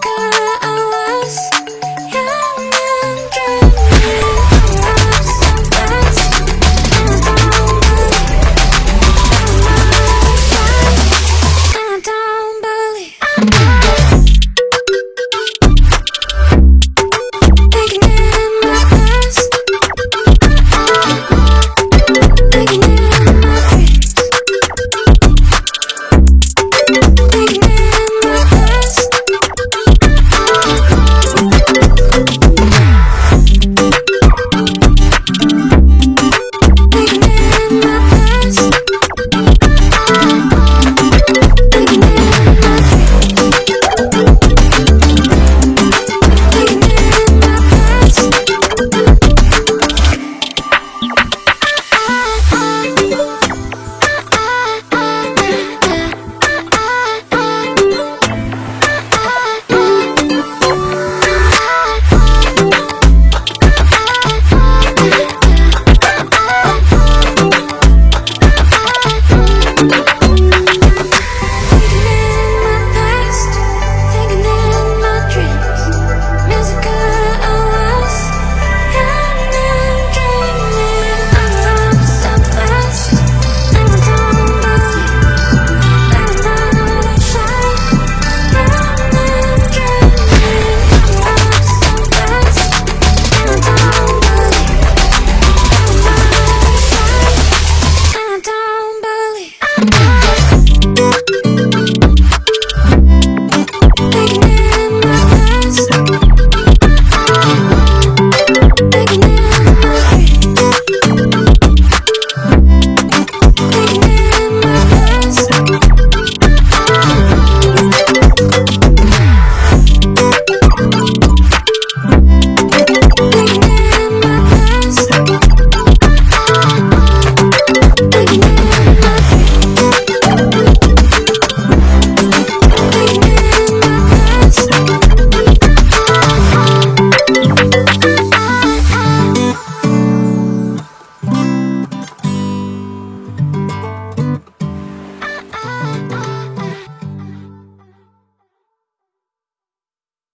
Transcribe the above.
Cause I